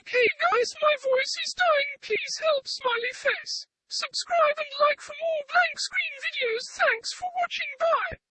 Okay guys, my voice is dying. Please help smiley face. Subscribe and like for more blank screen videos. Thanks for watching. Bye.